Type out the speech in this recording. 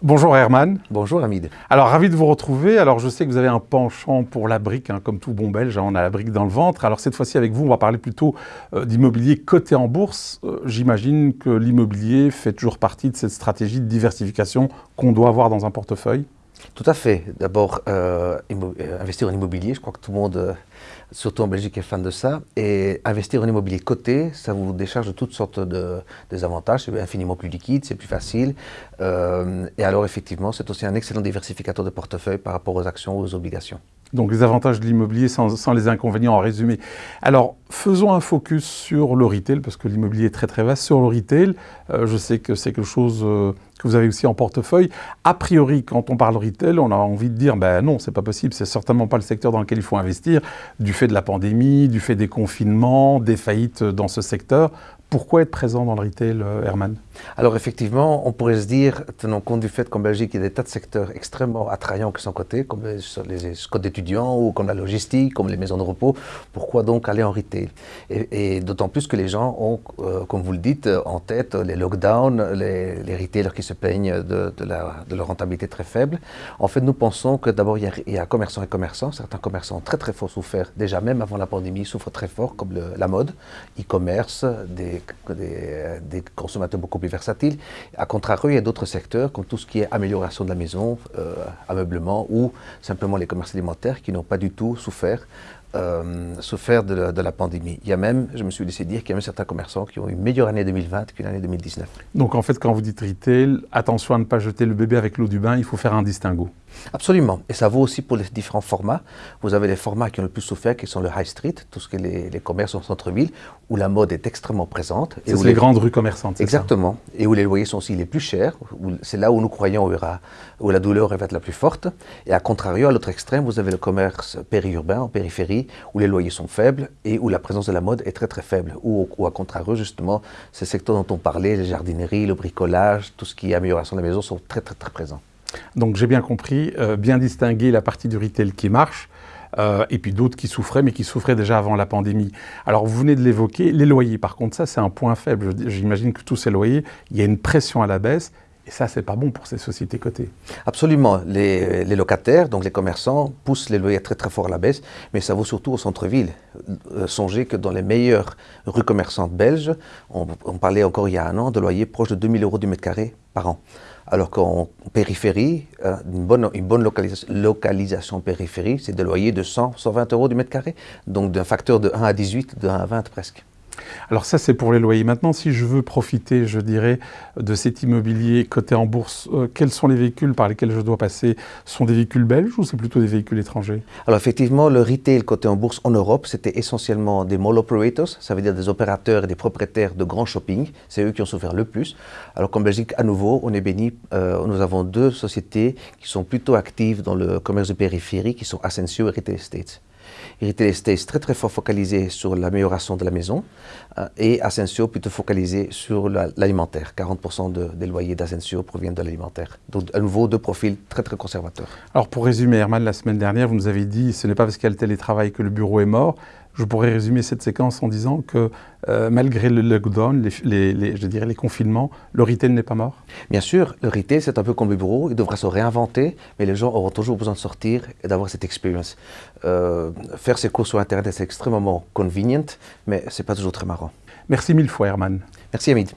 Bonjour Herman. Bonjour Hamid. Alors ravi de vous retrouver. Alors je sais que vous avez un penchant pour la brique, hein, comme tout bon belge, hein, on a la brique dans le ventre. Alors cette fois-ci avec vous, on va parler plutôt euh, d'immobilier coté en bourse. Euh, j'imagine que l'immobilier fait toujours partie de cette stratégie de diversification qu'on doit avoir dans un portefeuille. Tout à fait. D'abord, euh, investir en immobilier, je crois que tout le monde surtout en Belgique, est fan de ça. Et investir en immobilier coté, ça vous décharge de toutes sortes de, des avantages. C'est infiniment plus liquide, c'est plus facile. Euh, et alors, effectivement, c'est aussi un excellent diversificateur de portefeuille par rapport aux actions ou aux obligations. Donc, les avantages de l'immobilier sans, les inconvénients en résumé. Alors, faisons un focus sur le retail, parce que l'immobilier est très très vaste. Sur le retail, euh, je sais que c'est quelque chose... Euh, que vous avez aussi en portefeuille. A priori, quand on parle retail, on a envie de dire, ben non, c'est pas possible, c'est certainement pas le secteur dans lequel il faut investir, du fait de la pandémie, du fait des confinements, des faillites dans ce secteur. Pourquoi être présent dans le retail, euh, Herman? Alors effectivement, on pourrait se dire, tenant compte du fait qu'en Belgique, il y a des tas de secteurs extrêmement attrayants qui sont cotés, comme les, les écoles d'étudiants ou comme la logistique, comme les maisons de repos, pourquoi donc aller en retail? Et, d'autant plus que les gens ont, euh, comme vous le dites, en tête les lockdowns, les, retailers qui se plaignent de, leur rentabilité très faible. En fait, nous pensons que d'abord, il, y a commerçants et commerçants. Certains commerçants ont très très fort souffert, déjà même avant la pandémie, souffrent très fort, comme la mode, e-commerce, des des, des, consommateurs beaucoup plus versatiles. À contrario, il y a d'autres secteurs, comme tout ce qui est amélioration de la maison, euh, ameublement, ou simplement les commerces alimentaires qui n'ont pas du tout souffert euh, souffert de la, de la, pandémie. Il y a même, je me suis laissé dire qu'il y a même certains commerçants qui ont eu une meilleure année 2020 qu'une année 2019. Donc en fait, quand vous dites retail, attention à ne pas jeter le bébé avec l'eau du bain, il faut faire un distinguo. Absolument. Et ça vaut aussi pour les différents formats. Vous avez les formats qui ont le plus souffert, qui sont le high street, tout ce qui est les, les commerces en centre-ville, où la mode est extrêmement présente. C'est les, les, grandes rues commerçantes. Exactement. Ça? Et où les loyers sont aussi les plus chers. C'est là où nous croyons où, aura, où la douleur va être la plus forte. Et à contrario, à l'autre extrême, vous avez le commerce périurbain, en périphérie, où les loyers sont faibles et où la présence de la mode est très très faible. Ou, à contrario, justement, ces secteurs dont on parlait, les jardineries, le bricolage, tout ce qui est amélioration de la maison, sont très très très présents. Donc j'ai bien compris, euh, bien distinguer la partie du retail qui marche, euh, et puis d'autres qui souffraient, mais qui souffraient déjà avant la pandémie. Alors vous venez de l'évoquer, les loyers, par contre ça c'est un point faible. J'imagine que tous ces loyers, il y a une pression à la baisse, et ça, c'est pas bon pour ces sociétés cotées. Absolument. Les, locataires, donc les commerçants, poussent les loyers très très fort à la baisse, mais ça vaut surtout au centre-ville. Euh, songez que dans les meilleures rues commerçantes belges, on, parlait encore il y a un an de loyers proches de 2000 euros du mètre carré par an. Alors qu'en périphérie, euh, une bonne, localisation périphérie, c'est des loyers de 100, 120 euros du mètre carré, donc d'un facteur de 1 à 18, de 1 à 20 presque. Alors ça, c'est pour les loyers. Maintenant, si je veux profiter, je dirais, de cet immobilier coté en bourse, euh, quels sont les véhicules par lesquels je dois passer? Sont des véhicules belges ou c'est plutôt des véhicules étrangers? Alors effectivement, le retail coté en bourse en Europe, c'était essentiellement des mall operators, ça veut dire des opérateurs et des propriétaires de grands shopping. C'est eux qui ont souffert le plus. Alors qu'en Belgique, à nouveau, on est béni. Euh, nous avons deux sociétés qui sont plutôt actives dans le commerce de périphérie, qui sont Ascensio et Retail Estates. Retail Estates très très fort focalisé sur l'amélioration de la maison euh, et Ascensio plutôt focalisé sur l'alimentaire. 40% de, des loyers d'Ascensio proviennent de l'alimentaire. Donc à nouveau deux profils très très conservateurs. Alors pour résumer Herman, la semaine dernière vous nous avez dit ce n'est pas parce qu'il y a le télétravail que le bureau est mort. Je pourrais résumer cette séquence en disant que euh, malgré le lockdown, les, les, les, je dirais les confinements, le retail n'est pas mort Bien sûr, le retail c'est un peu comme le bureau, il devra se réinventer, mais les gens auront toujours besoin de sortir et d'avoir cette expérience. Euh, faire ses cours sur Internet c'est extrêmement convenient, mais c'est pas toujours très marrant. Merci mille fois Herman. Merci Hamid.